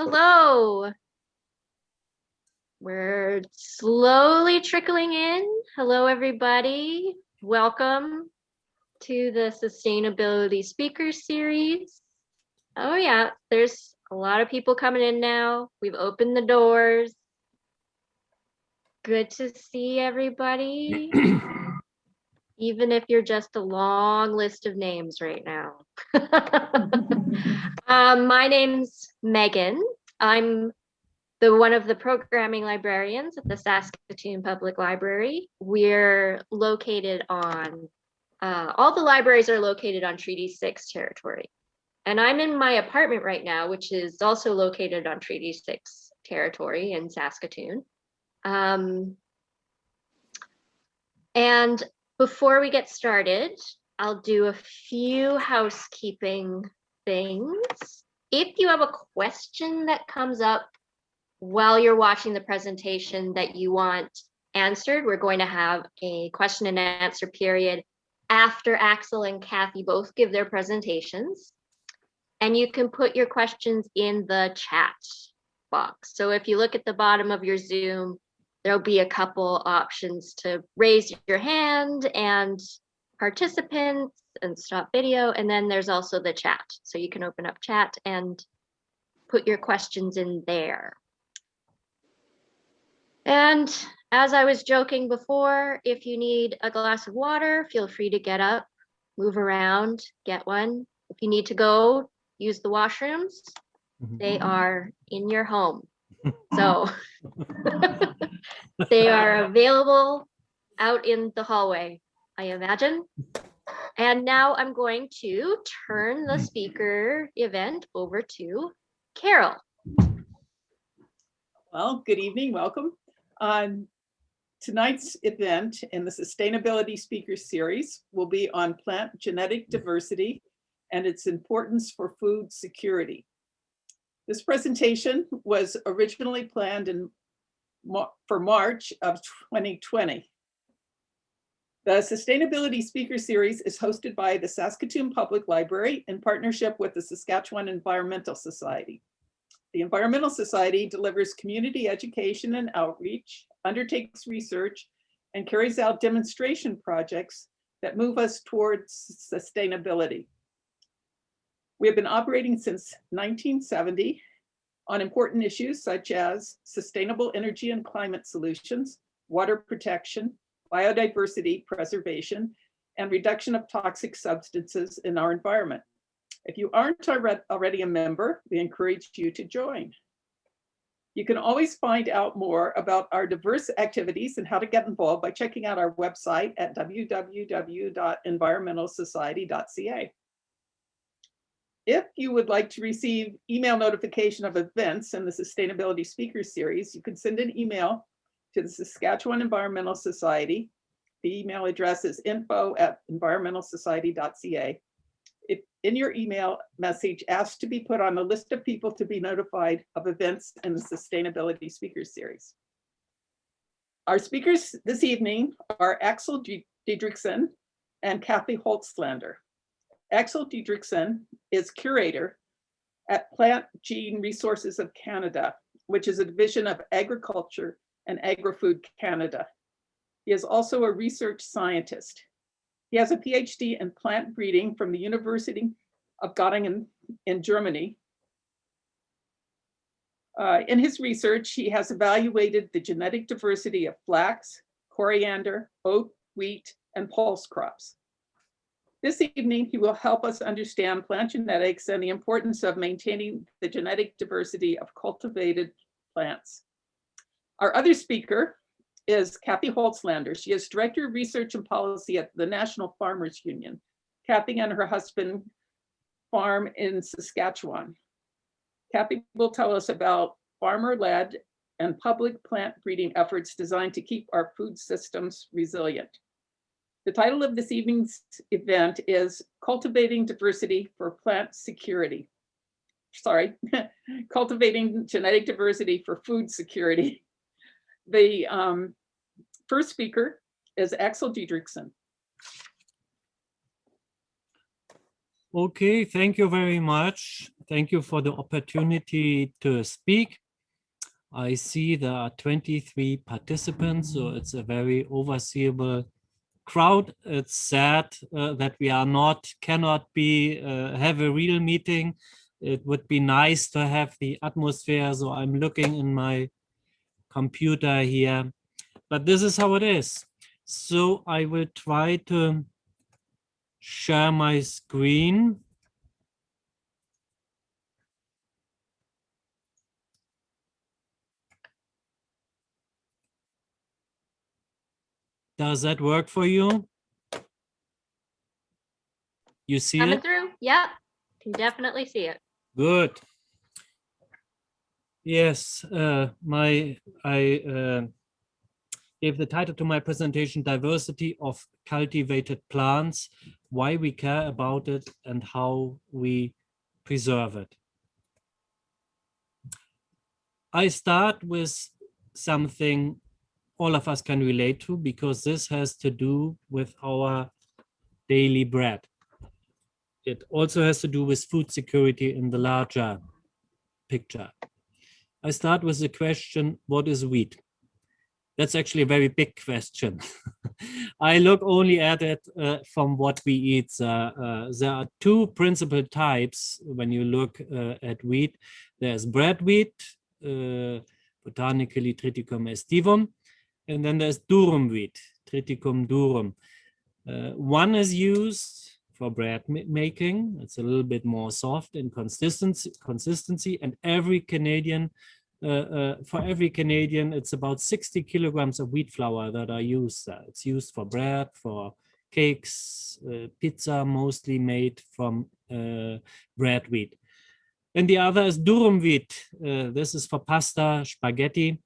Hello. We're slowly trickling in. Hello, everybody. Welcome to the Sustainability Speaker Series. Oh yeah, there's a lot of people coming in now. We've opened the doors. Good to see everybody. Even if you're just a long list of names right now. um, my name's Megan. I'm the one of the programming librarians at the Saskatoon Public Library. We're located on, uh, all the libraries are located on Treaty 6 territory. And I'm in my apartment right now, which is also located on Treaty 6 territory in Saskatoon. Um, and before we get started, I'll do a few housekeeping things. If you have a question that comes up while you're watching the presentation that you want answered, we're going to have a question and answer period after Axel and Kathy both give their presentations. And you can put your questions in the chat box. So if you look at the bottom of your Zoom, there'll be a couple options to raise your hand and participants and stop video. And then there's also the chat. So you can open up chat and put your questions in there. And as I was joking before, if you need a glass of water, feel free to get up, move around, get one. If you need to go use the washrooms, mm-hmm, they mm-hmm. are in your home. So they are available out in the hallway, I imagine. And now I'm going to turn the speaker event over to Carol. Well, good evening, welcome. Um, tonight's event in the Sustainability Speaker Series will be on plant genetic diversity and its importance for food security. This presentation was originally planned in for March of 2020. The Sustainability Speaker Series is hosted by the Saskatoon Public Library in partnership with the Saskatchewan Environmental Society. The Environmental Society delivers community education and outreach, undertakes research, and carries out demonstration projects that move us towards sustainability. We have been operating since 1970 on important issues such as sustainable energy and climate solutions, water protection, biodiversity preservation, and reduction of toxic substances in our environment. If you aren't already a member, we encourage you to join. You can always find out more about our diverse activities and how to get involved by checking out our website at www.environmentalsociety.ca. If you would like to receive email notification of events in the Sustainability Speakers Series, you can send an email to the Saskatchewan Environmental Society. The email address is info at environmentalsociety.ca. If in your email message, ask to be put on the list of people to be notified of events in the Sustainability Speakers Series. Our speakers this evening are Axel Diederichsen and Kathy Holtslander. Axel Diederichsen is curator at Plant Gene Resources of Canada, which is a division of agriculture and agri-food Canada. He is also a research scientist. He has a PhD in plant breeding from the University of Göttingen in Germany. Uh, in his research, he has evaluated the genetic diversity of flax, coriander, oat, wheat, and pulse crops. This evening, he will help us understand plant genetics and the importance of maintaining the genetic diversity of cultivated plants. Our other speaker is Kathy Holtslander. She is Director of Research and Policy at the National Farmers Union. Kathy and her husband farm in Saskatchewan. Kathy will tell us about farmer-led and public plant breeding efforts designed to keep our food systems resilient. The title of this evening's event is Cultivating Diversity for Plant Security. Sorry, Cultivating Genetic Diversity for Food Security. The um, first speaker is Axel Diederichsen. Okay, thank you very much. thank you for the opportunity to speak. I see there are 23 participants, so it's a very overseeable crowd. It's sad uh, that we are not, cannot be, uh, have a real meeting. It would be nice to have the atmosphere, so I'm looking in my computer here, but this is how it is. So I will try to share my screen. Does that work for you? You see Coming it? through? Yep, can definitely see it. Good. Yes, uh, my I uh, gave the title to my presentation, Diversity of Cultivated Plants, Why We Care About It and How We Preserve It. I start with something all of us can relate to because this has to do with our daily bread. It also has to do with food security in the larger picture. I start with the question, what is wheat? That's actually a very big question. I look only at it uh, from what we eat. Uh, uh, there are two principal types when you look uh, at wheat. There's bread wheat, uh, botanically Triticum aestivum, and then there's durum wheat, Triticum durum. Uh, one is used for bread making. It's a little bit more soft in consistency, consistency and every Canadian, uh, uh, for every Canadian, it's about 60 kilograms of wheat flour that are used. Uh, it's used for bread, for cakes, uh, pizza, mostly made from uh, bread wheat. And the other is durum wheat. this is for pasta, spaghetti.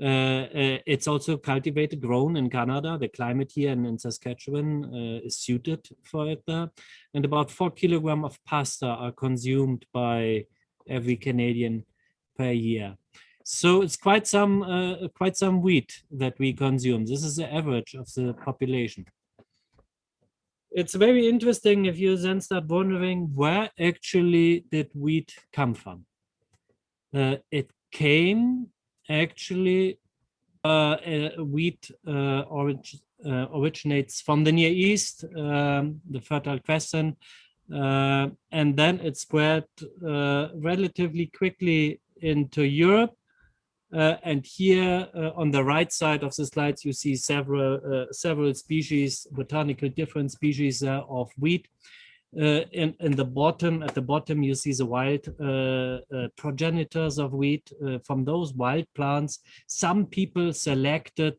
Uh, uh, it's also cultivated, grown in Canada. The climate here in, in Saskatchewan uh, is suited for it there. And about four kilogram of pasta are consumed by every Canadian per year. So it's quite some uh, quite some wheat that we consume. This is the average of the population. It's very interesting if you then start wondering where actually did wheat come from. Uh, it came actually uh, uh, wheat uh, orig originates from the Near East, um, the Fertile Crescent, and then it spread relatively quickly into Europe. Uh, and here uh, on the right side of the slides, you see several uh, several species, botanical different species of wheat. Uh, in, in the bottom, at the bottom, you see the wild uh, uh, progenitors of wheat. from those wild plants, some people selected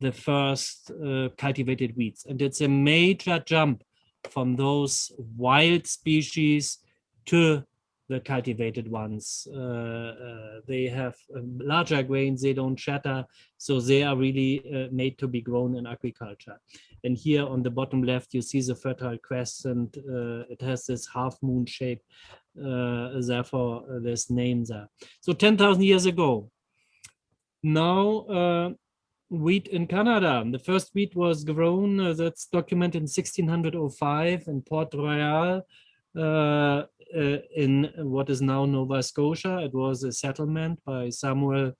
the first cultivated wheats. And it's a major jump from those wild species to the cultivated ones. Uh, uh, they have um, larger grains, they don't shatter, so they are really uh, made to be grown in agriculture. And here on the bottom left, you see the Fertile Crescent. it has this half moon shape, therefore this name there. So 10,000 years ago, now wheat in Canada. The first wheat was grown, uh, that's documented in 1605 in Port Royal in what is now Nova Scotia. It was a settlement by Samuel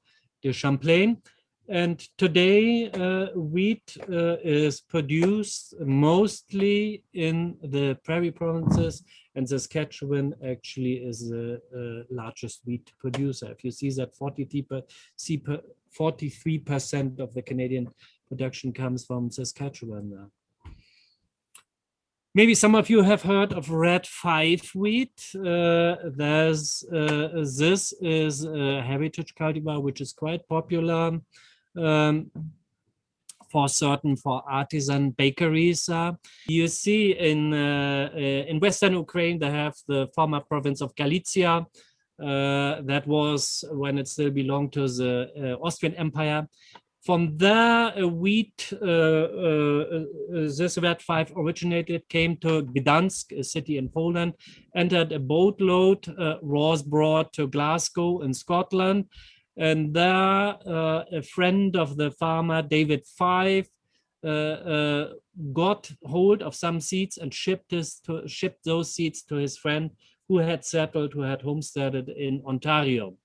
de Champlain. And today, uh, wheat uh, is produced mostly in the prairie provinces, and Saskatchewan actually is the uh, largest wheat producer. If you see that 43% of the Canadian production comes from Saskatchewan. Maybe some of you have heard of Red Fife wheat. Uh, there's uh, this is a heritage cultivar which is quite popular um, for certain for artisan bakeries. Uh, you see in uh, uh, in Western Ukraine they have the former province of Galicia. That was when it still belonged to the Austrian Empire. From there, uh, wheat, uh, uh, this Red Fife originated, came to Gdansk, a city in Poland, entered a boatload, was brought to Glasgow in Scotland, and there a friend of the farmer, David Fife, uh, uh, got hold of some seeds and shipped, his to, shipped those seeds to his friend who had settled, who had homesteaded in Ontario.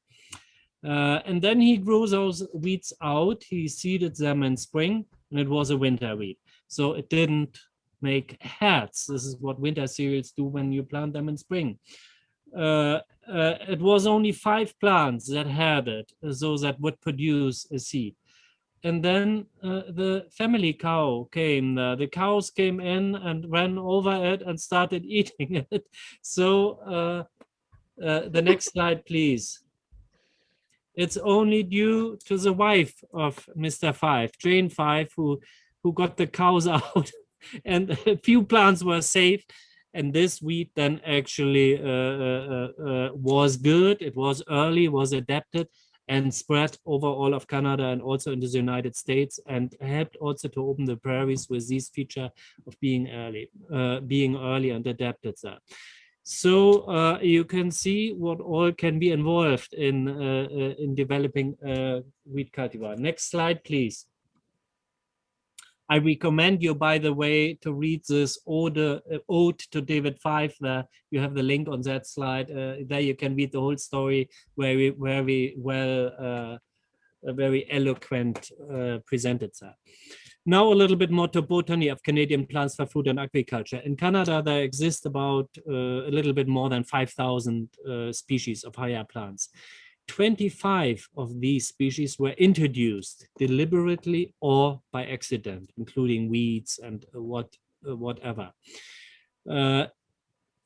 Uh, and then he grew those weeds out, he seeded them in spring, and it was a winter wheat. So it didn't make heads. This is what winter cereals do when you plant them in spring. Uh, uh, it was only five plants that had it, so that would produce a seed. And then uh, the family cow came. the cows came in and ran over it and started eating it. So uh, uh, the next slide, please it's only due to the wife of Mr. Fife, Jane Fife, who, who got the cows out and a few plants were saved. And this wheat then actually uh, uh, uh, was good. It was early, was adapted and spread over all of Canada and also into the United States and helped also to open the prairies with this feature of being early, uh, being early and adapted there. So uh, you can see what all can be involved in, uh, uh, in developing wheat cultivar. Next slide, please. I recommend you, by the way, to read this ode, uh, ode to David Fife. There, you have the link on that slide. Uh, there you can read the whole story very, very well, uh, very eloquent presented there. Now a little bit more to botany of Canadian plants for food and agriculture. In Canada, there exist about uh, a little bit more than 5,000 uh, species of higher plants. 25 of these species were introduced deliberately or by accident, including weeds and what uh, whatever. Uh,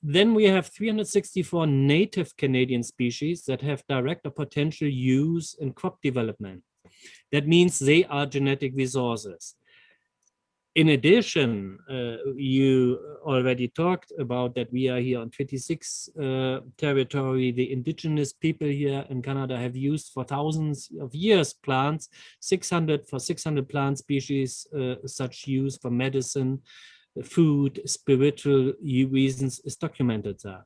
then we have 364 native Canadian species that have direct or potential use in crop development. That means they are genetic resources in addition, uh, you already talked about that we are here on 26 uh, territory. The indigenous people here in Canada have used for thousands of years plants, 600 for 600 plant species, uh, such use for medicine, food, spiritual reasons is documented there.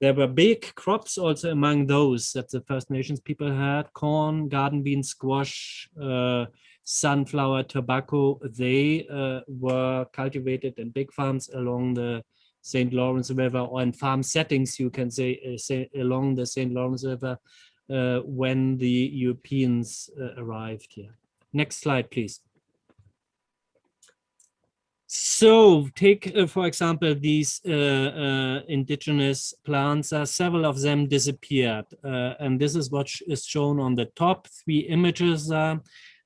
There were big crops also among those that the First Nations people had, corn, garden beans, squash, uh, sunflower, tobacco, they uh, were cultivated in big farms along the St. Lawrence River or in farm settings, you can say, uh, say along the St. Lawrence River uh, when the Europeans uh, arrived here. Next slide, please. So take, uh, for example, these uh, uh, indigenous plants, uh, several of them disappeared. and this is what is shown on the top three images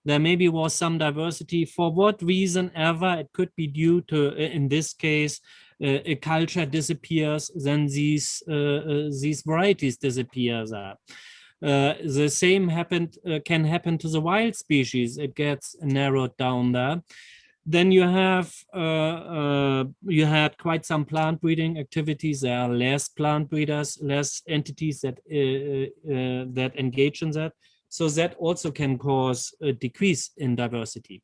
there maybe was some diversity. For what reason ever it could be due to uh, in this case uh, a culture disappears then these uh, uh these varieties disappear uh, the same happened uh, can happen to the wild species. It gets narrowed down there. Then you have you had quite some plant breeding activities. There are less plant breeders less entities that that engage in that so that also can cause a decrease in diversity.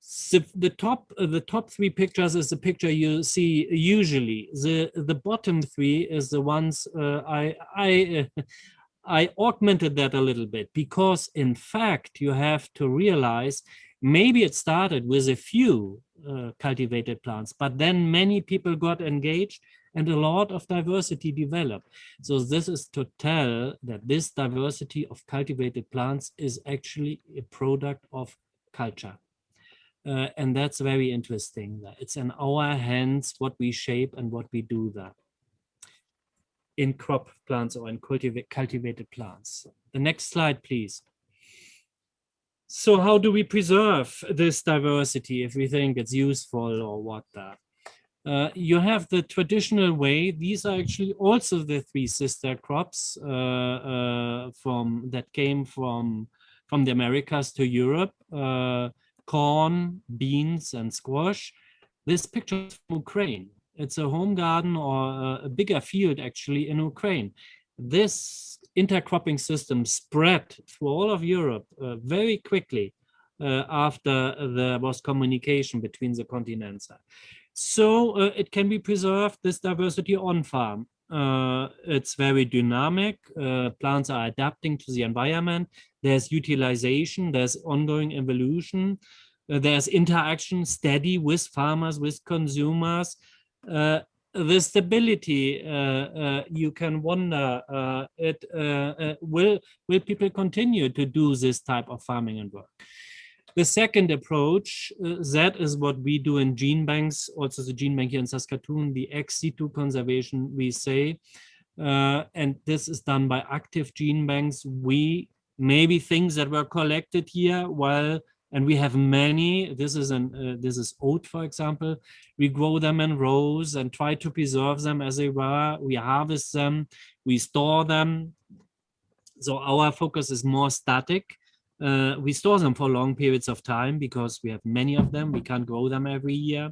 So the top the top three pictures is the picture you see usually. The the bottom three is the ones uh, I I uh, I augmented that a little bit because in fact you have to realize maybe it started with a few uh, cultivated plants, but then many people got engaged and a lot of diversity developed. So this is to tell that this diversity of cultivated plants is actually a product of culture. Uh, and that's very interesting. It's in our hands what we shape and what we do there in crop plants or in cultivate, cultivated plants. The next slide, please. So how do we preserve this diversity if we think it's useful or what that? Uh, you have the traditional way. These are actually also the three sister crops uh, uh, from that came from from the Americas to Europe: uh, corn, beans, and squash. This picture is from Ukraine. It's a home garden or a bigger field actually in Ukraine. This intercropping system spread through all of Europe uh, very quickly after there was communication between the continents. So uh, it can be preserved, this diversity on farm. Uh, it's very dynamic. Uh, plants are adapting to the environment. There's utilization, there's ongoing evolution. Uh, there's interaction steady with farmers, with consumers. Uh, the stability, uh, you can wonder, it will will people continue to do this type of farming and work? The second approach, uh, that is what we do in gene banks, also the gene bank here in Saskatoon, the ex situ conservation, we say, and this is done by active gene banks. We maybe things that were collected here while and we have many this is an uh, this is oat for example. We grow them in rows and try to preserve them as they were. We harvest them. We store them. So our focus is more static uh, we store them for long periods of time because we have many of them. We can't grow them every year.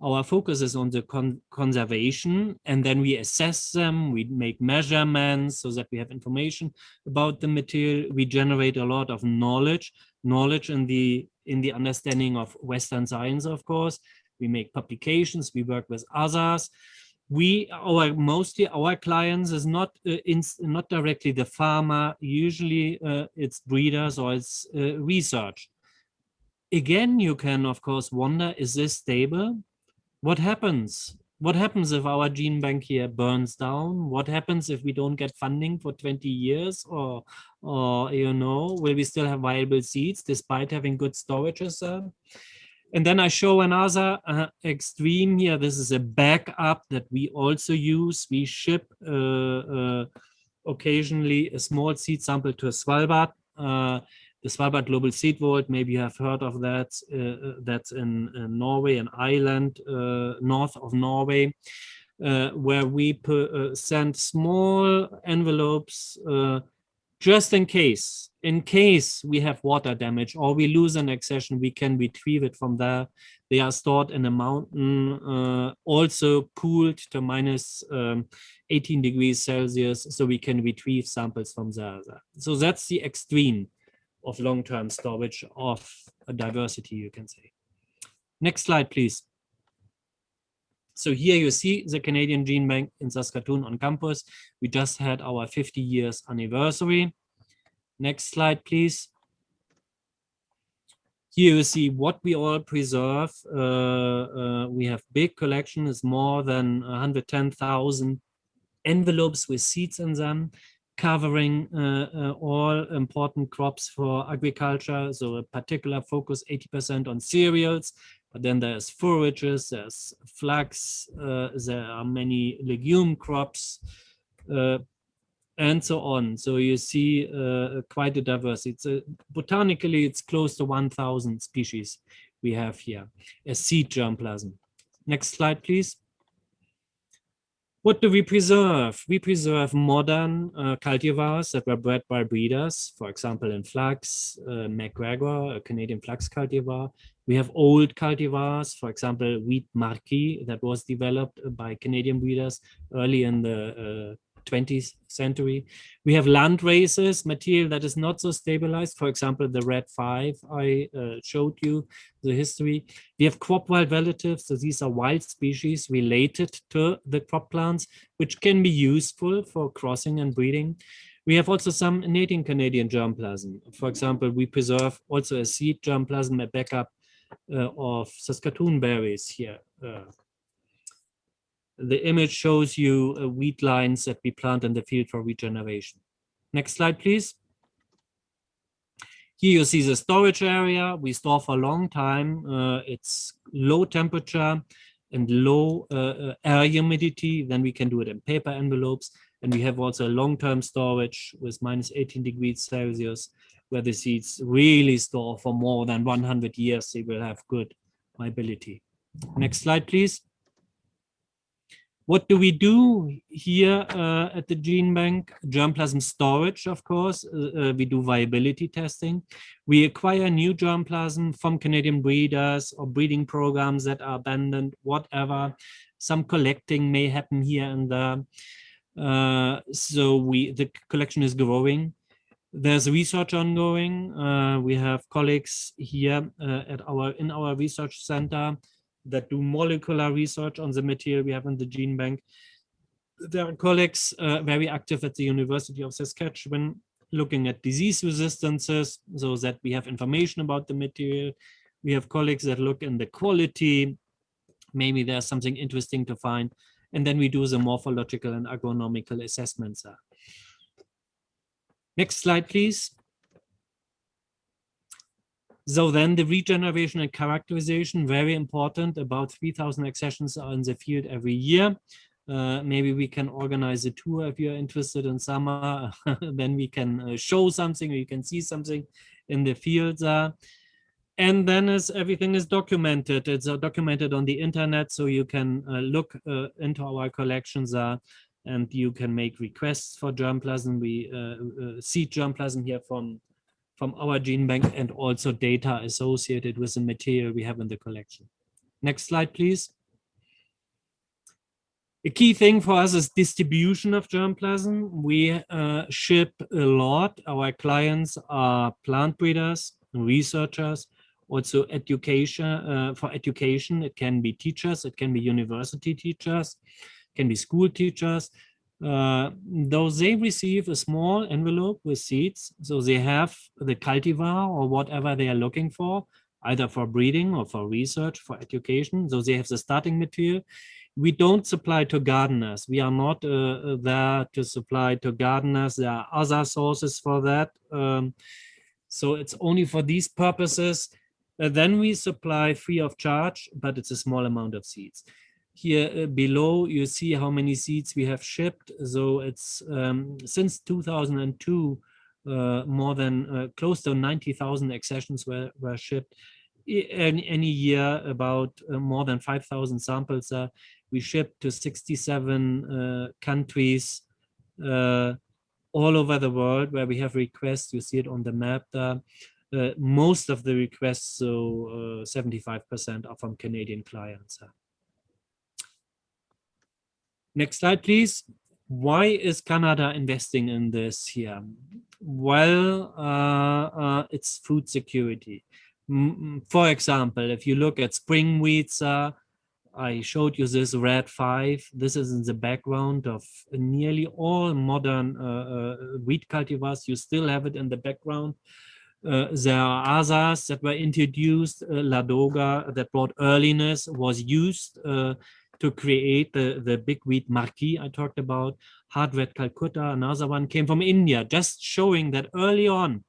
Our focus is on the con conservation and then we assess them. We make measurements so that we have information about the material. We generate a lot of knowledge knowledge in the in the understanding of western science of course. We make publications. We work with others we our mostly our clients is not uh, in not directly the farmer usually uh, it's breeders or it's uh, research again you can of course wonder is this stable what happens? What happens if our gene bank here burns down? What happens if we don't get funding for 20 years or, or you know, will we still have viable seeds despite having good storages? And then I show another uh, extreme here. This is a backup that we also use. We ship uh, uh occasionally a small seed sample to a Svalbard uh, the Svalbard Global Seed Vault, maybe you have heard of that. Uh, uh that's in, in, Norway, an island north of Norway, where we send small envelopes just in case. In case we have water damage or we lose an accession, we can retrieve it from there. They are stored in a mountain, also cooled to minus, um, 18 degrees Celsius, so we can retrieve samples from there. So that's the extreme of long-term storage of diversity, you can say. Next slide, please. So here you see the Canadian Gene Bank in Saskatoon on campus. We just had our 50 years anniversary. Next slide, please. Here you see what we all preserve. Uh, uh, we have big collection, is more than 110,000 envelopes with seeds in them covering uh, uh, all important crops for agriculture. So a particular focus 80% on cereals, but then there's forages, there's flax, uh, there are many legume crops, uh, and so on. So you see uh, quite a diversity. It's a, botanically, it's close to 1,000 species we have here, a seed germplasm. Next slide, please. What do we preserve? We preserve modern uh, cultivars that were bred by breeders, for example, in flax, uh, McGregor, a Canadian flax cultivar. We have old cultivars, for example, wheat marquis that was developed by Canadian breeders early in the uh, 20th century. We have land races, material that is not so stabilized. For example, the Red Fife I uh, showed you the history. We have crop wild relatives. So these are wild species related to the crop plants, which can be useful for crossing and breeding. We have also some native Canadian germplasm. For example, we preserve also a seed germplasm, a backup uh, of Saskatoon berries here. Uh, the image shows you uh, wheat lines that we plant in the field for regeneration. Next slide, please. Here you see the storage area. We store for a long time. Uh, it's low temperature and low uh, uh air humidity. Then we can do it in paper envelopes. And we have also long-term storage with minus 18 degrees Celsius, where the seeds really store for more than 100 years. They will have good viability. Next slide, please. What do we do here uh, at the gene bank? Germplasm storage, of course. Uh, uh, we do viability testing. We acquire new germplasm from Canadian breeders or breeding programs that are abandoned, whatever. Some collecting may happen here and there. Uh, so we the collection is growing. There's research ongoing. Uh, we have colleagues here uh, at our in our research center that do molecular research on the material we have in the gene bank. There are colleagues uh, very active at the University of Saskatchewan looking at disease resistances so that we have information about the material. We have colleagues that look in the quality. Maybe there's something interesting to find. And then we do the morphological and agronomical assessments. Next slide, please. So then the regeneration and characterization, very important. About 3,000 accessions are in the field every year. Uh, maybe we can organize a tour if you're interested in summer. then we can uh, show something, or you can see something in the fields. Uh, and then as everything is documented, it's uh, documented on the internet, so you can uh, look uh, into our collections uh, and you can make requests for germplasm. We see germplasm here from from our gene bank and also data associated with the material we have in the collection. Next slide, please. A key thing for us is distribution of germplasm. We uh, ship a lot. Our clients are plant breeders, researchers, also education. Uh, for education, it can be teachers, it can be university teachers, it can be school teachers, uh, though they receive a small envelope with seeds, so they have the cultivar or whatever they are looking for, either for breeding or for research, for education. So they have the starting material. We don't supply to gardeners. We are not uh, there to supply to gardeners. There are other sources for that. Um, so it's only for these purposes. Uh, then we supply free of charge, but it's a small amount of seeds here uh, below you see how many seeds we have shipped. So it's um, since 2002 uh, more than uh, close to 90,000 accessions were, were shipped. Any, any year about uh, more than 5,000 samples uh, we shipped to 67 uh, countries all over the world where we have requests. You see it on the map there. most of the requests so 75% are from Canadian clients Next slide, please. Why is Canada investing in this here? Well, uh, uh, it's food security. For example, if you look at spring wheats, uh, I showed you this Red Fife. This is in the background of nearly all modern uh, uh, wheat cultivars. You still have it in the background. Uh, there are others that were introduced. Uh, Ladoga that brought earliness was used to create the, the big wheat marquis I talked about. Hard red Calcutta, another one came from India, just showing that early on,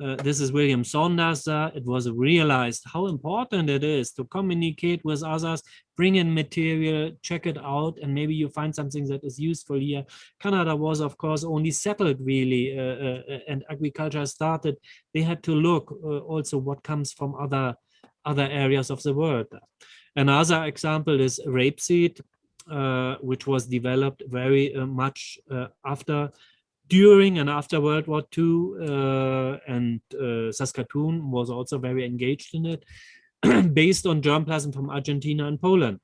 uh, this is William Saunders, uh, it was realized how important it is to communicate with others, bring in material, check it out, and maybe you find something that is useful here. Canada was, of course, only settled really, uh, uh and agriculture started. They had to look uh, also what comes from other, other areas of the world. Another example is rapeseed, uh, which was developed very uh, much uh, after, during and after World War II, uh, and uh, Saskatoon was also very engaged in it, based on germplasm from Argentina and Poland.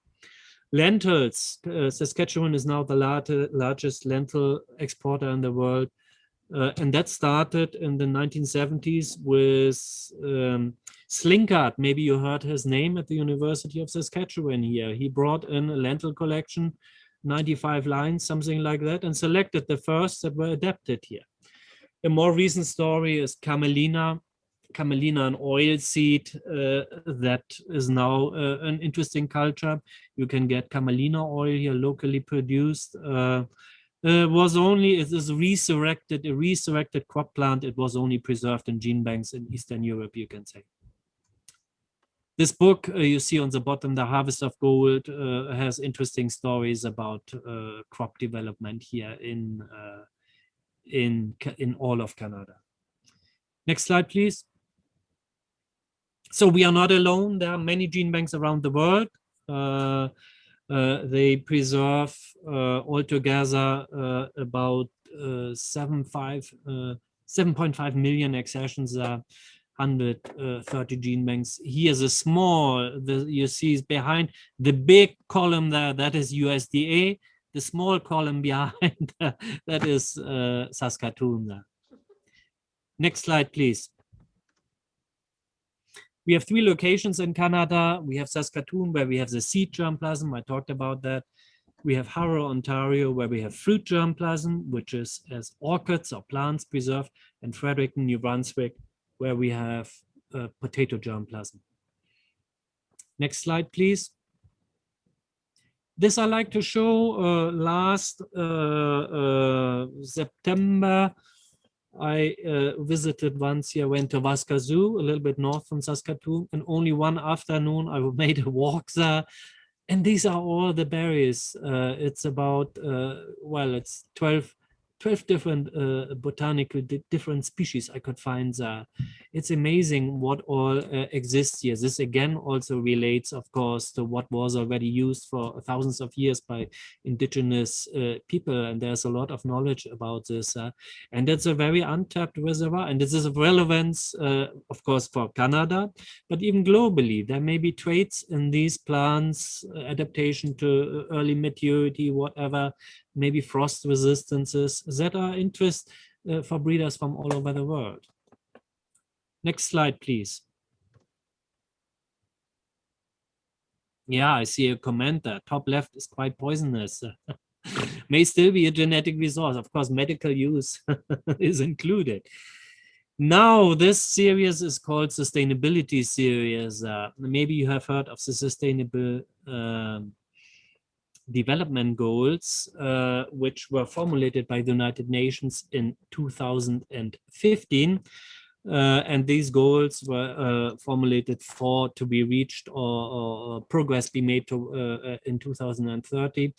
Lentils, uh, Saskatchewan is now the largest lentil exporter in the world, and that started in the 1970s with um, Slinkard, maybe you heard his name at the University of Saskatchewan here. He brought in a lentil collection, 95 lines, something like that, and selected the first that were adapted here. A more recent story is Camelina, Camelina an oil seed uh, that is now uh, an interesting culture. You can get Camelina oil here locally produced. Uh, uh, was only it is resurrected a resurrected crop plant. It was only preserved in gene banks in Eastern Europe, you can say. This book uh, you see on the bottom, The Harvest of Gold, uh, has interesting stories about uh, crop development here in, uh, in, in all of Canada. Next slide, please. So we are not alone. There are many gene banks around the world. Uh, uh, they preserve altogether about 7.5 million accessions 130 gene banks. Here's a small, the, you see is behind the big column there, that is USDA. The small column behind, that is uh, Saskatoon. Next slide, please. We have three locations in Canada. We have Saskatoon, where we have the seed germplasm. I talked about that. We have Harrow, Ontario, where we have fruit germplasm, which is as orchids or plants preserved, and Fredericton, New Brunswick, where we have uh, potato germplasm. Next slide, please. this I like to show uh, last uh, uh, September. I uh, visited once here, went to Waskesiu, a little bit north from Saskatoon, and only one afternoon I made a walk there. And these are all the berries. Uh, it's about, uh, well, it's 12 12 different uh, botanical different species I could find there. It's amazing what all uh, exists here. This again also relates, of course, to what was already used for thousands of years by indigenous uh, people. And there's a lot of knowledge about this. Uh, and it's a very untapped reservoir. And this is of relevance, uh, of course, for Canada, but even globally. There may be traits in these plants, uh, adaptation to early maturity, whatever, maybe frost resistances that are interest uh, for breeders from all over the world. Next slide, please. Yeah, I see a comment there. Top left is quite poisonous. May still be a genetic resource. Of course, medical use is included. Now, this series is called Sustainability Series. Uh, maybe you have heard of the Sustainable um, development goals, uh, which were formulated by the United Nations in 2015. Uh, and these goals were uh, formulated for to be reached or, or progress be made to uh, uh, in 2030.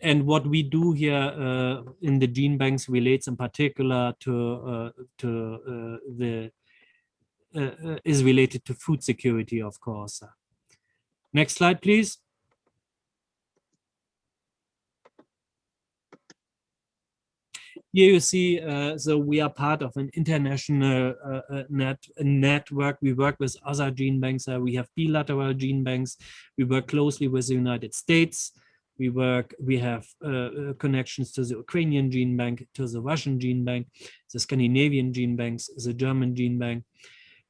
And what we do here uh, in the gene banks relates in particular to to the is related to food security, of course. Next slide, please. Here you see, uh, so we are part of an international uh, uh net network. We work with other gene banks. We have bilateral gene banks. We work closely with the United States. We work, we have uh, connections to the Ukrainian gene bank, to the Russian gene bank, the Scandinavian gene banks, the German gene bank.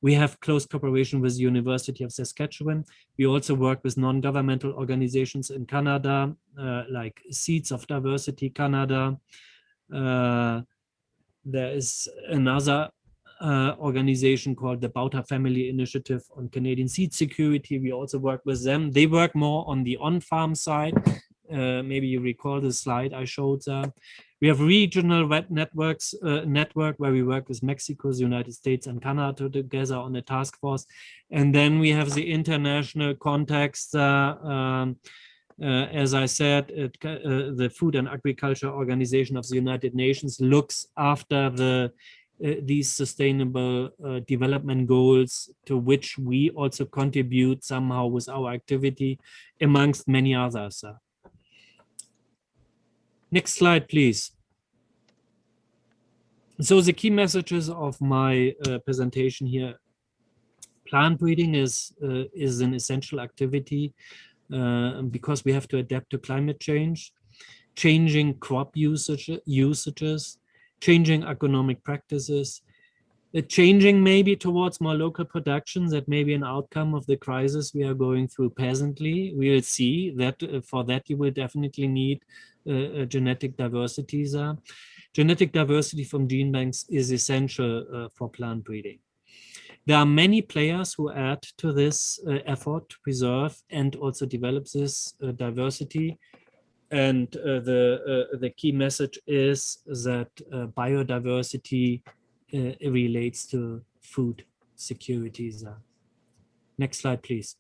We have close cooperation with the University of Saskatchewan. We also work with non-governmental organizations in Canada, uh, like Seeds of Diversity Canada, there is another uh, organization called the Bauta Family Initiative on Canadian Seed Security. We also work with them. They work more on the on-farm side. Uh, maybe you recall the slide I showed there. We have regional networks, uh, network where we work with Mexico, the United States and Canada together on a task force. And then we have the international context uh, um, uh, as I said, it, uh, the Food and Agriculture Organization of the United Nations looks after the uh, these sustainable uh, development goals to which we also contribute somehow with our activity amongst many others. Next slide, please. So the key messages of my uh, presentation here, plant breeding is, uh, is an essential activity uh, because we have to adapt to climate change, changing crop usage, usages, changing economic practices, uh, changing maybe towards more local production that may be an outcome of the crisis we are going through presently. We will see that uh, for that you will definitely need uh, uh genetic diversity. Genetic diversity from gene banks is essential uh, for plant breeding. There are many players who add to this uh, effort to preserve and also develop this uh, diversity. And uh, the, uh, the key message is that uh, biodiversity uh, relates to food security. Next slide, please.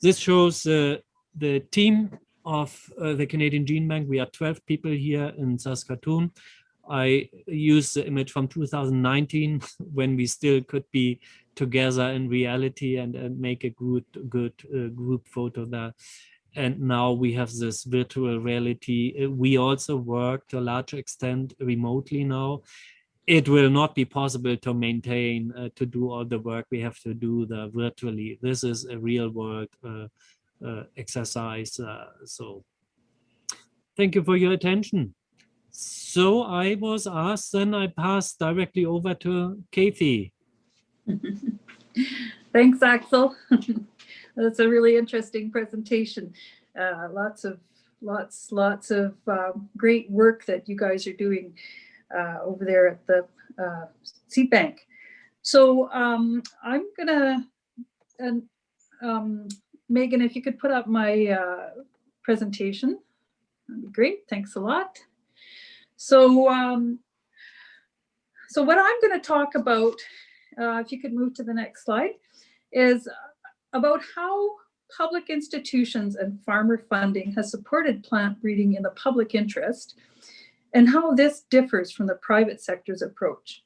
This shows the team of the Canadian Gene Bank. We are 12 people here in Saskatoon. I use the image from 2019 when we still could be together in reality and, make a good good uh, group photo there. And now we have this virtual reality. Uh, we also work to a large extent remotely now. It will not be possible to maintain, uh, to do all the work we have to do the virtually. This is a real world uh, uh exercise. Uh, so thank you for your attention. So I was asked, then I passed directly over to Kathy. Thanks, Axel. That's a really interesting presentation. Uh, lots of lots lots of um, great work that you guys are doing uh, over there at the uh, seed bank. So um, I'm gonna um, Megan, if you could put up my uh, presentation, that'd be great. Thanks a lot. So, um, so what I'm going to talk about, uh, if you could move to the next slide, is about how public institutions and farmer funding has supported plant breeding in the public interest and how this differs from the private sector's approach.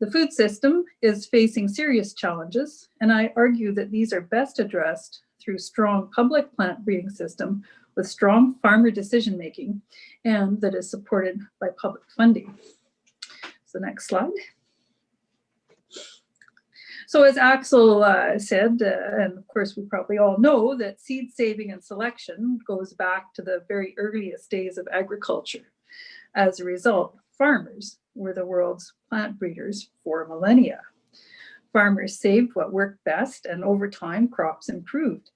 The food system is facing serious challenges, and I argue that these are best addressed through strong public plant breeding system with strong farmer decision-making and that is supported by public funding. So next slide. So as Axel uh, said, uh, and of course we probably all know that seed saving and selection goes back to the very earliest days of agriculture. As a result, farmers were the world's plant breeders for millennia. Farmers saved what worked best and over time crops improved.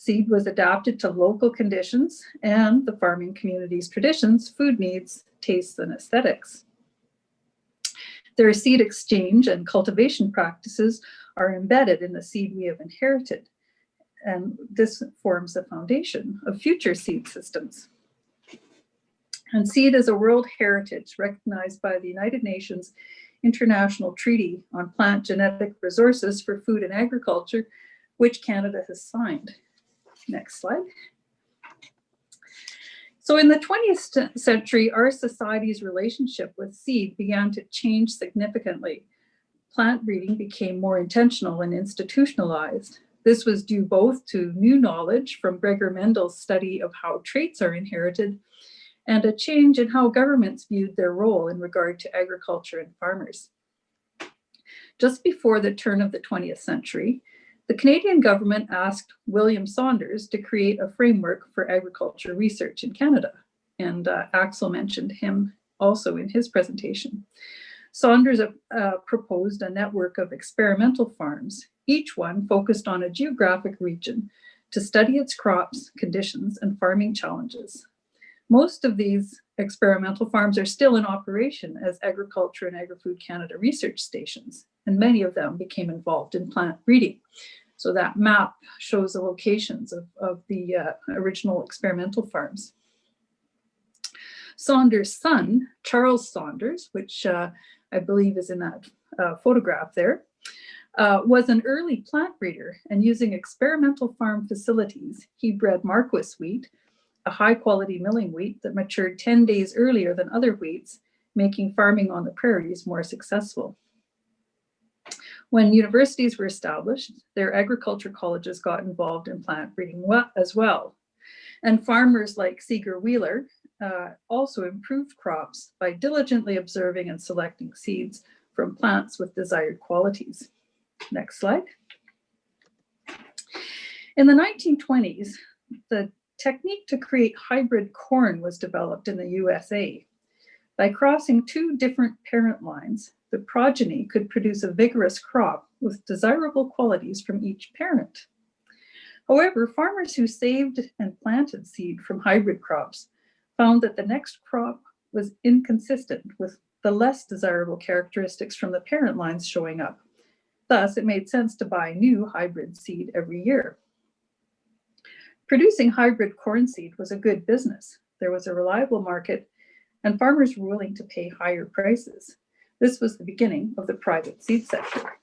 Seed was adapted to local conditions and the farming community's traditions, food needs, tastes, and aesthetics. Their seed exchange and cultivation practices are embedded in the seed we have inherited. And this forms the foundation of future seed systems. And seed is a world heritage recognized by the United Nations International Treaty on Plant Genetic Resources for Food and Agriculture, which Canada has signed. Next slide. So in the 20th century, our society's relationship with seed began to change significantly. Plant breeding became more intentional and institutionalized. This was due both to new knowledge from Gregor Mendel's study of how traits are inherited and a change in how governments viewed their role in regard to agriculture and farmers. Just before the turn of the 20th century, the Canadian government asked William Saunders to create a framework for agriculture research in Canada. And uh, Axel mentioned him also in his presentation. Saunders uh, proposed a network of experimental farms, each one focused on a geographic region to study its crops, conditions, and farming challenges. Most of these experimental farms are still in operation as Agriculture and Agri-Food Canada research stations, and many of them became involved in plant breeding. So that map shows the locations of, of the uh, original experimental farms. Saunders' son, Charles Saunders, which uh, I believe is in that uh, photograph there, uh, was an early plant breeder and using experimental farm facilities, he bred Marquis wheat, a high quality milling wheat that matured 10 days earlier than other wheats, making farming on the prairies more successful. When universities were established, their agriculture colleges got involved in plant breeding as well. And farmers like Seager Wheeler uh, also improved crops by diligently observing and selecting seeds from plants with desired qualities. Next slide. In the 1920s, the technique to create hybrid corn was developed in the USA. By crossing two different parent lines, the progeny could produce a vigorous crop with desirable qualities from each parent. However, farmers who saved and planted seed from hybrid crops found that the next crop was inconsistent with the less desirable characteristics from the parent lines showing up. Thus, it made sense to buy new hybrid seed every year. Producing hybrid corn seed was a good business. There was a reliable market and farmers were willing to pay higher prices. This was the beginning of the private seed sector.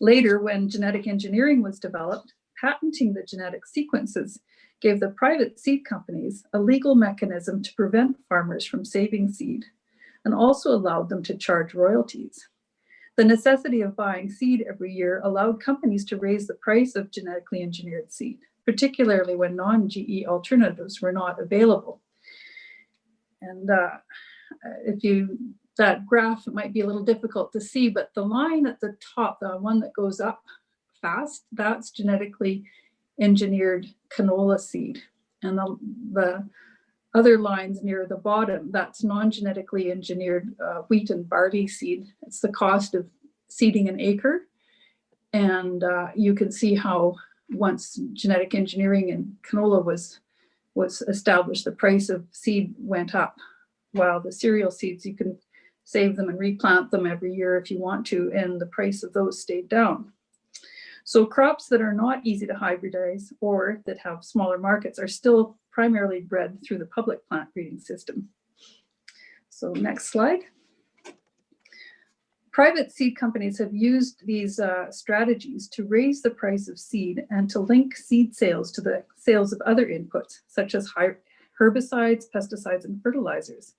Later, when genetic engineering was developed, patenting the genetic sequences gave the private seed companies a legal mechanism to prevent farmers from saving seed and also allowed them to charge royalties. The necessity of buying seed every year allowed companies to raise the price of genetically engineered seed, particularly when non-GE alternatives were not available. And uh, if you that graph might be a little difficult to see, but the line at the top, the one that goes up fast, that's genetically engineered canola seed. And the, the other lines near the bottom, that's non-genetically engineered uh, wheat and barley seed. It's the cost of seeding an acre. And uh, you can see how once genetic engineering and canola was, was established, the price of seed went up. While the cereal seeds, you can save them and replant them every year if you want to, and the price of those stayed down. So crops that are not easy to hybridize or that have smaller markets are still primarily bred through the public plant breeding system. So next slide. Private seed companies have used these uh, strategies to raise the price of seed and to link seed sales to the sales of other inputs, such as herbicides, pesticides, and fertilizers.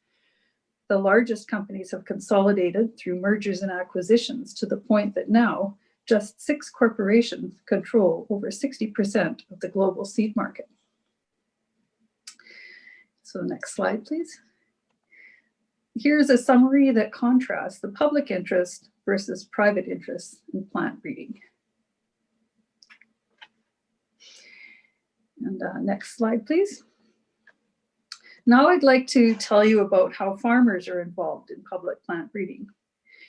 The largest companies have consolidated through mergers and acquisitions to the point that now just six corporations control over 60% of the global seed market. So next slide, please. Here's a summary that contrasts the public interest versus private interest in plant breeding. And uh, next slide, please. Now I'd like to tell you about how farmers are involved in public plant breeding.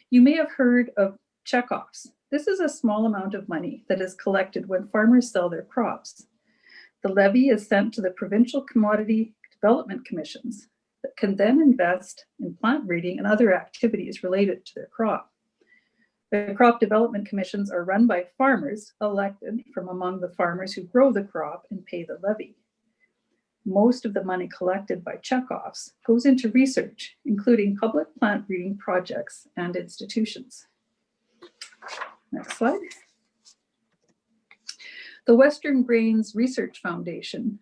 You may have heard of checkoffs. This is a small amount of money that is collected when farmers sell their crops. The levy is sent to the provincial commodity development commissions that can then invest in plant breeding and other activities related to their crop. The crop development commissions are run by farmers elected from among the farmers who grow the crop and pay the levy. Most of the money collected by checkoffs goes into research, including public plant breeding projects and institutions. Next slide. The Western Grains Research Foundation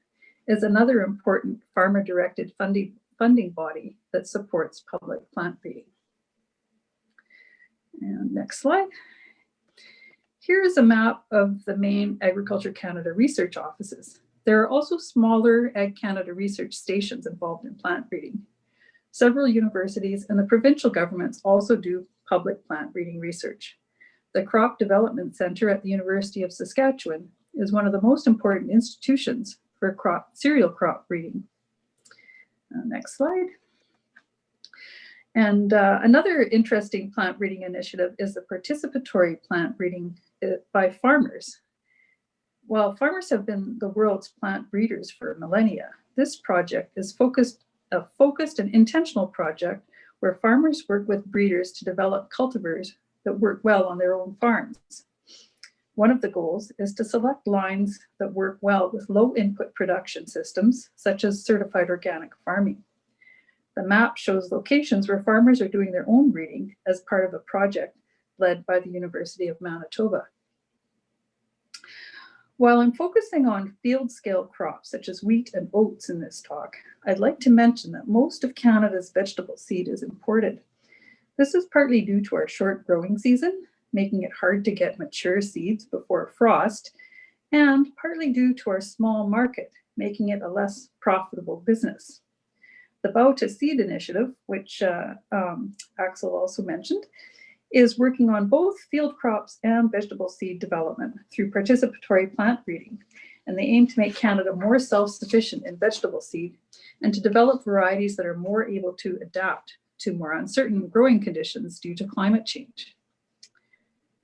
is another important farmer-directed funding, funding body that supports public plant breeding. And next slide. Here's a map of the main Agriculture Canada research offices. There are also smaller Ag Canada research stations involved in plant breeding. Several universities and the provincial governments also do public plant breeding research. The Crop Development Center at the University of Saskatchewan is one of the most important institutions for crop cereal crop breeding. Uh, next slide. And uh, another interesting plant breeding initiative is the participatory plant breeding uh, by farmers. While farmers have been the world's plant breeders for millennia, this project is focused a focused and intentional project where farmers work with breeders to develop cultivars that work well on their own farms. One of the goals is to select lines that work well with low input production systems, such as certified organic farming. The map shows locations where farmers are doing their own breeding as part of a project led by the University of Manitoba. While I'm focusing on field scale crops such as wheat and oats in this talk, I'd like to mention that most of Canada's vegetable seed is imported. This is partly due to our short growing season, making it hard to get mature seeds before frost, and partly due to our small market, making it a less profitable business. The Bauta Seed initiative, which uh, um, Axel also mentioned, is working on both field crops and vegetable seed development through participatory plant breeding. And they aim to make Canada more self-sufficient in vegetable seed and to develop varieties that are more able to adapt to more uncertain growing conditions due to climate change.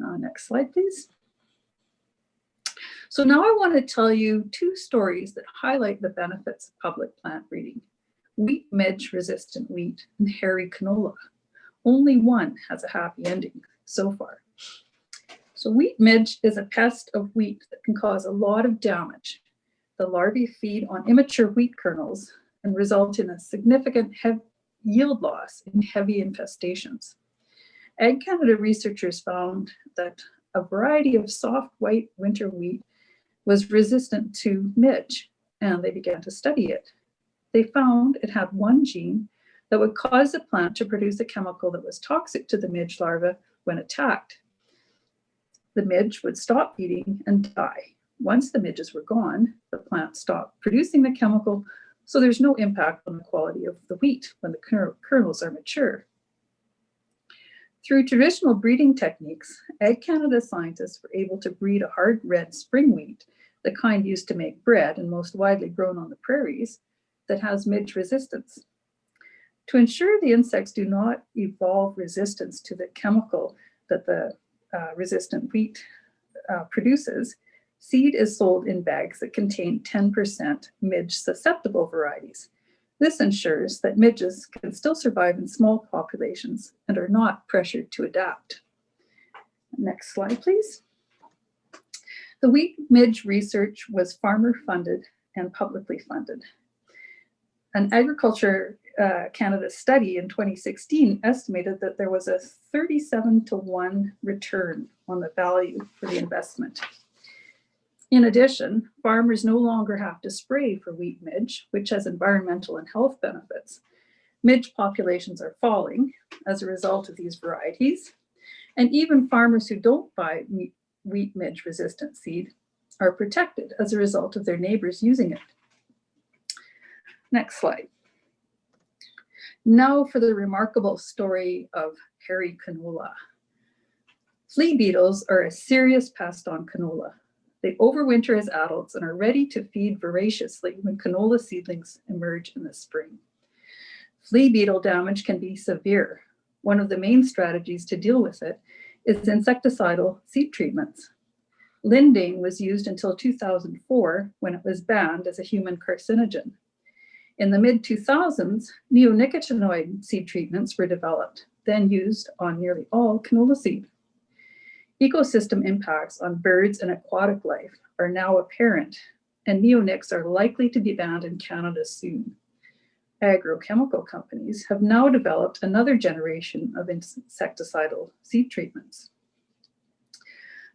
Uh, next slide, please. So now I want to tell you two stories that highlight the benefits of public plant breeding. Wheat midge resistant wheat and hairy canola. Only one has a happy ending so far. So wheat midge is a pest of wheat that can cause a lot of damage. The larvae feed on immature wheat kernels and result in a significant yield loss in heavy infestations. Ag Canada researchers found that a variety of soft white winter wheat was resistant to midge, and they began to study it. They found it had one gene that would cause the plant to produce a chemical that was toxic to the midge larva when attacked. The midge would stop eating and die. Once the midges were gone, the plant stopped producing the chemical, so there's no impact on the quality of the wheat when the kernels are mature. Through traditional breeding techniques, Ag Canada scientists were able to breed a hard red spring wheat, the kind used to make bread and most widely grown on the prairies, that has midge resistance. To ensure the insects do not evolve resistance to the chemical that the uh, resistant wheat uh, produces, seed is sold in bags that contain 10% midge susceptible varieties. This ensures that midges can still survive in small populations and are not pressured to adapt. Next slide, please. The wheat midge research was farmer funded and publicly funded. An Agriculture uh, Canada study in 2016 estimated that there was a 37 to 1 return on the value for the investment. In addition, farmers no longer have to spray for wheat midge, which has environmental and health benefits. Midge populations are falling as a result of these varieties. And even farmers who don't buy wheat wheat midge resistant seed are protected as a result of their neighbors using it. Next slide. Now for the remarkable story of hairy canola. Flea beetles are a serious pest on canola. They overwinter as adults and are ready to feed voraciously when canola seedlings emerge in the spring. Flea beetle damage can be severe. One of the main strategies to deal with it is insecticidal seed treatments. Lindane was used until 2004 when it was banned as a human carcinogen. In the mid 2000s, neonicotinoid seed treatments were developed, then used on nearly all canola seed. Ecosystem impacts on birds and aquatic life are now apparent, and neonics are likely to be banned in Canada soon. Agrochemical companies have now developed another generation of insecticidal seed treatments.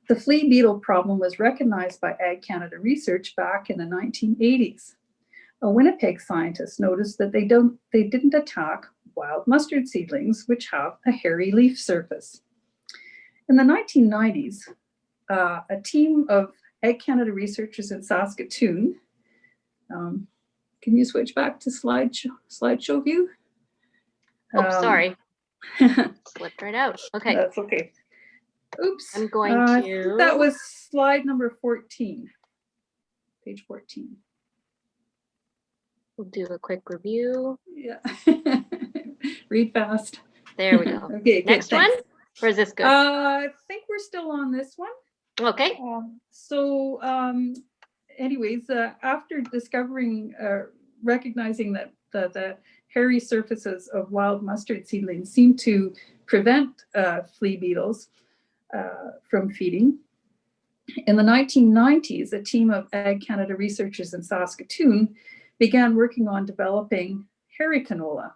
The flea beetle problem was recognized by Ag Canada Research back in the 1980s a Winnipeg scientist noticed that they, don't, they didn't attack wild mustard seedlings, which have a hairy leaf surface. In the 1990s, uh, a team of Ag Canada researchers in Saskatoon, um, can you switch back to slideshow, slideshow view? Oh, Um, sorry, slipped right out. Okay, That's okay. Oops. I'm going Uh, to- That was slide number 14, page 14. We'll do a quick review. Yeah. Read fast. There we go. Okay, good, Next one, Where's this good? Uh, I think we're still on this one. Okay, Um, So um, anyways, uh, after discovering, uh, recognizing that the, the hairy surfaces of wild mustard seedlings seem to prevent uh, flea beetles uh, from feeding, in the 1990s, a team of Ag Canada researchers in Saskatoon began working on developing hairy canola.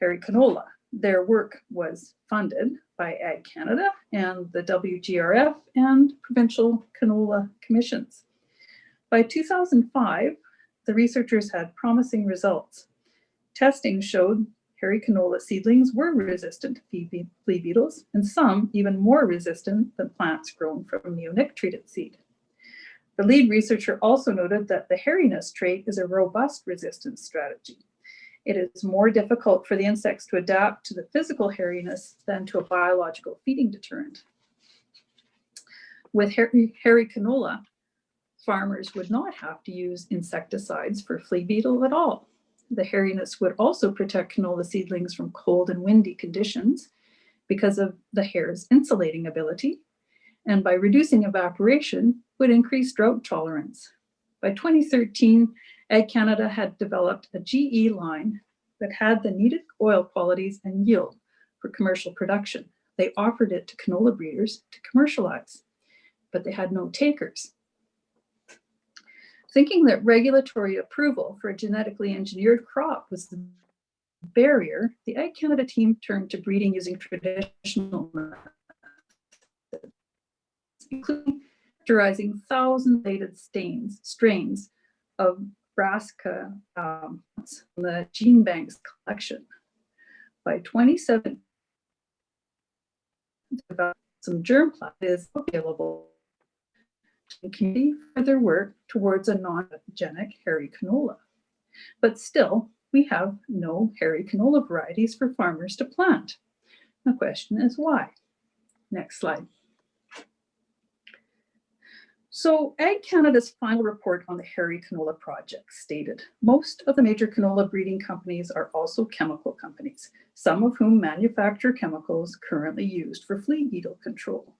Hairy canola. Their work was funded by Ag Canada and the WGRF and provincial canola commissions. By 2005, the researchers had promising results. Testing showed hairy canola seedlings were resistant to flea beetles, and some even more resistant than plants grown from neonic treated seed. The lead researcher also noted that the hairiness trait is a robust resistance strategy. It is more difficult for the insects to adapt to the physical hairiness than to a biological feeding deterrent. With hairy, hairy canola, farmers would not have to use insecticides for flea beetle at all. The hairiness would also protect canola seedlings from cold and windy conditions because of the hair's insulating ability, and by reducing evaporation, would increase drought tolerance. By 2013, Ag Canada had developed a GE line that had the needed oil qualities and yield for commercial production. They offered it to canola breeders to commercialize, but they had no takers. Thinking that regulatory approval for a genetically engineered crop was the barrier, the Ag Canada team turned to breeding using traditional methods, including characterizing thousand-lated stains, strains of brassica um, from the gene banks collection. By 27, some germplasm is available to continue further work towards a non-transgenic hairy canola. But still, we have no hairy canola varieties for farmers to plant. The question is why? Next slide. So Ag Canada's final report on the hairy canola project stated, most of the major canola breeding companies are also chemical companies, some of whom manufacture chemicals currently used for flea beetle control.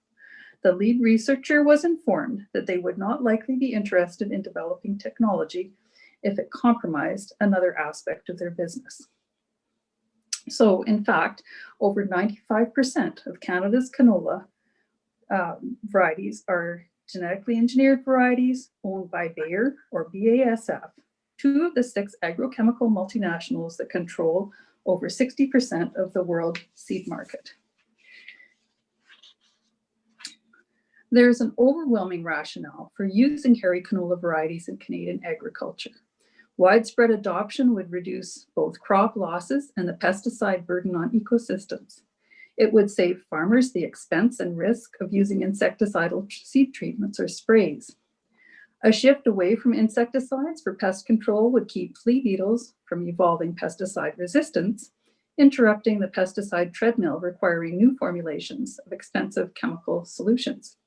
The lead researcher was informed that they would not likely be interested in developing technology if it compromised another aspect of their business. So in fact, over 95% of Canada's canola um, varieties are genetically engineered varieties owned by Bayer or BASF, two of the six agrochemical multinationals that control over 60% of the world seed market. There's an overwhelming rationale for using hairy canola varieties in Canadian agriculture. Widespread adoption would reduce both crop losses and the pesticide burden on ecosystems. It would save farmers the expense and risk of using insecticidal seed treatments or sprays. A shift away from insecticides for pest control would keep flea beetles from evolving pesticide resistance, interrupting the pesticide treadmill requiring new formulations of expensive chemical solutions.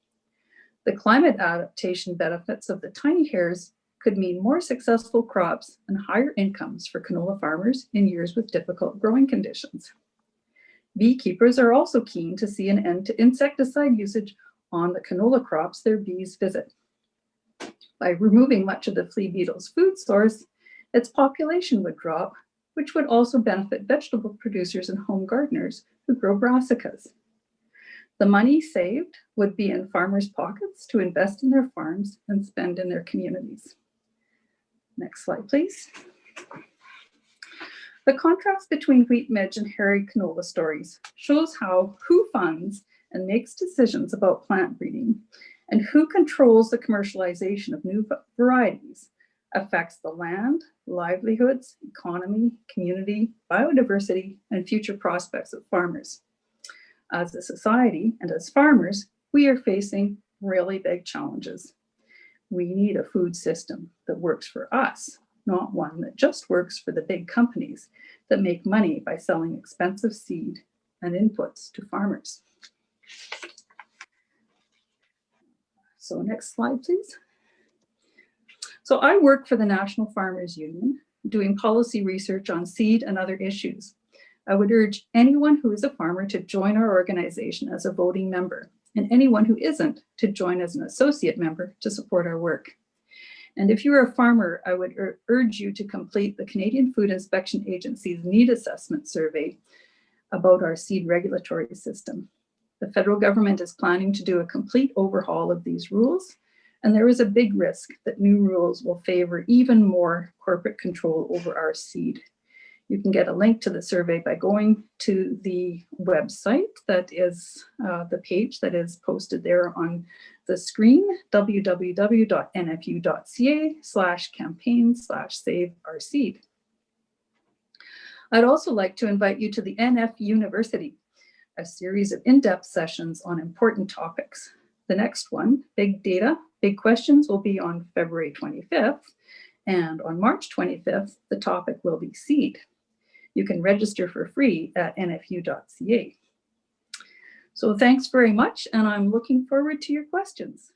The climate adaptation benefits of the tiny hairs could mean more successful crops and higher incomes for canola farmers in years with difficult growing conditions. Beekeepers are also keen to see an end to insecticide usage on the canola crops their bees visit. By removing much of the flea beetle's food source, its population would drop, which would also benefit vegetable producers and home gardeners who grow brassicas. The money saved would be in farmers' pockets to invest in their farms and spend in their communities. Next slide, please. The contrast between wheat midge and hairy canola stories shows how who funds and makes decisions about plant breeding and who controls the commercialization of new varieties affects the land, livelihoods, economy, community, biodiversity, and future prospects of farmers. As a society and as farmers, we are facing really big challenges. We need a food system that works for us, not one that just works for the big companies that make money by selling expensive seed and inputs to farmers. So next slide, please. So I work for the National Farmers Union, doing policy research on seed and other issues. I would urge anyone who is a farmer to join our organization as a voting member, and anyone who isn't to join as an associate member to support our work. And if you're a farmer, I would ur urge you to complete the Canadian Food Inspection Agency's need assessment survey about our seed regulatory system. The federal government is planning to do a complete overhaul of these rules, and there is a big risk that new rules will favor even more corporate control over our seed. You can get a link to the survey by going to the website that is uh, the page that is posted there on the screen, www.nfu.ca slash campaign slash save our seed. I'd also like to invite you to the NFU-niversity, a series of in-depth sessions on important topics. The next one, Big Data, Big Questions, will be on February 25th. And on March 25th, the topic will be seed. You can register for free at nfu.ca. So thanks very much, and I'm looking forward to your questions.